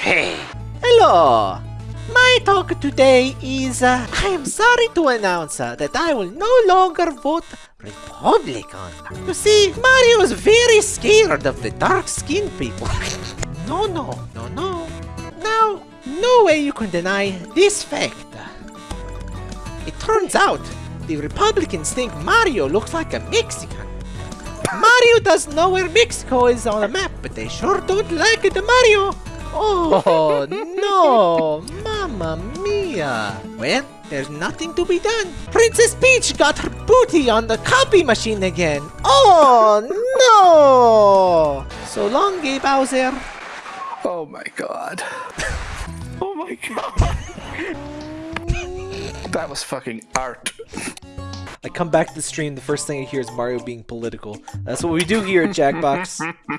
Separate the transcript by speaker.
Speaker 1: Hey.
Speaker 2: Hello! My talk today is uh, I am sorry to announce uh, that I will no longer vote Republican. You see, Mario is very scared of the dark skinned people. no, no, no, no. Now, no way you can deny this fact. It turns out the Republicans think Mario looks like a Mexican. Mario doesn't know where Mexico is on the map, but they sure don't like the Mario. Oh no, Mamma Mia! Well, there's nothing to be done. Princess Peach got her booty on the copy machine again. Oh no! So long, Gay Bowser.
Speaker 3: Oh my god. oh my god. that was fucking art.
Speaker 2: I come back to the stream, the first thing I hear is Mario being political. That's what we do here at Jackbox.